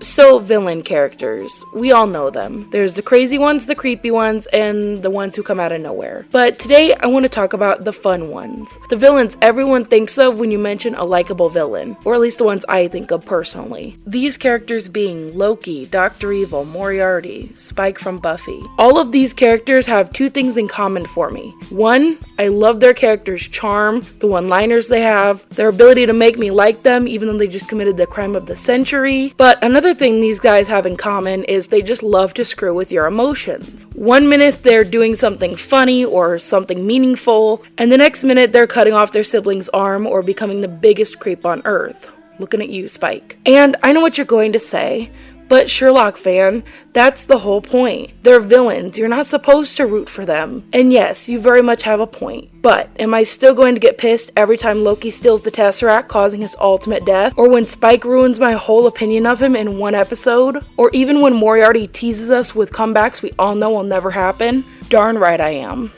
So, villain characters. We all know them. There's the crazy ones, the creepy ones, and the ones who come out of nowhere. But today I want to talk about the fun ones. The villains everyone thinks of when you mention a likable villain, or at least the ones I think of personally. These characters being Loki, Dr. Evil, Moriarty, Spike from Buffy. All of these characters have two things in common for me. One, I love their characters' charm, the one liners they have, their ability to make me like them even though they just committed the crime of the century. But another Another thing these guys have in common is they just love to screw with your emotions. One minute they're doing something funny or something meaningful, and the next minute they're cutting off their sibling's arm or becoming the biggest creep on earth. Looking at you, Spike. And I know what you're going to say, but Sherlock fan, that's the whole point. They're villains. You're not supposed to root for them. And yes, you very much have a point. But am I still going to get pissed every time Loki steals the Tesseract, causing his ultimate death? Or when Spike ruins my whole opinion of him in one episode? Or even when Moriarty teases us with comebacks we all know will never happen? Darn right I am.